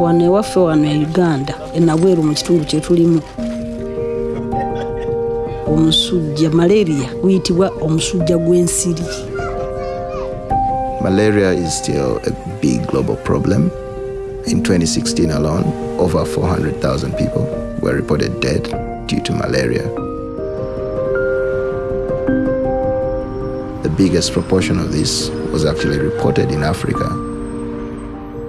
wano uganda omusujja malaria omusujja gw'ensiri Malaria is still a big global problem. In 2016 alone, over 400,000 people were reported dead due to malaria. The biggest proportion of this was actually reported in Africa.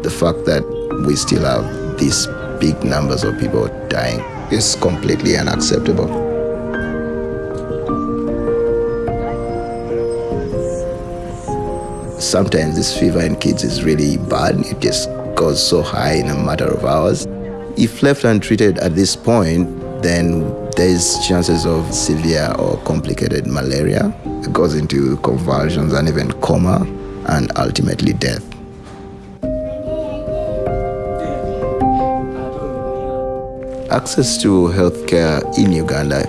The fact that we still have these big numbers of people dying It's completely unacceptable. Sometimes this fever in kids is really bad. It just goes so high in a matter of hours. If left untreated at this point, then there's chances of severe or complicated malaria. It goes into convulsions and even coma and ultimately death. Access to healthcare in Uganda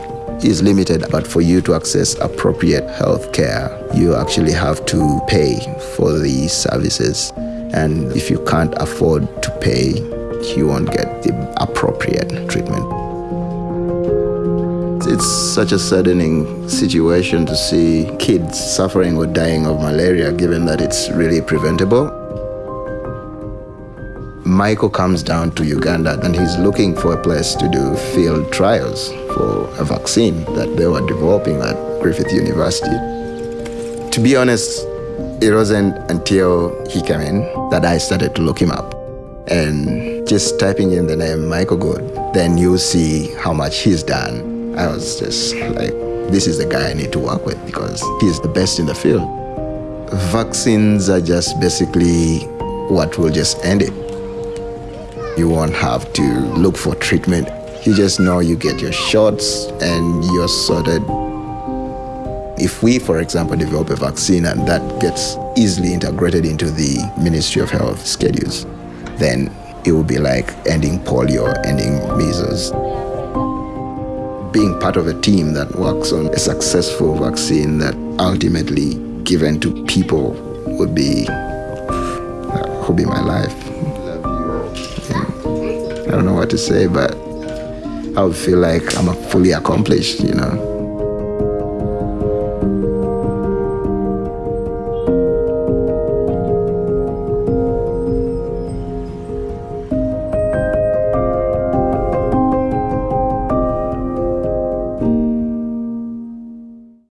is limited, but for you to access appropriate healthcare, you actually have to pay for the services. And if you can't afford to pay, you won't get the appropriate treatment. It's such a saddening situation to see kids suffering or dying of malaria, given that it's really preventable. Michael comes down to Uganda and he's looking for a place to do field trials for a vaccine that they were developing at Griffith University. To be honest, it wasn't until he came in that I started to look him up. And just typing in the name Michael Good, then you see how much he's done. I was just like, this is the guy I need to work with because he's the best in the field. Vaccines are just basically what will just end it. You won't have to look for treatment. You just know you get your shots and you're sorted. If we, for example, develop a vaccine and that gets easily integrated into the Ministry of Health schedules, then it will be like ending polio, ending measles. Being part of a team that works on a successful vaccine that ultimately given to people would be uh, would be my life. I don't know what to say, but I would feel like I'm a fully accomplished, you know.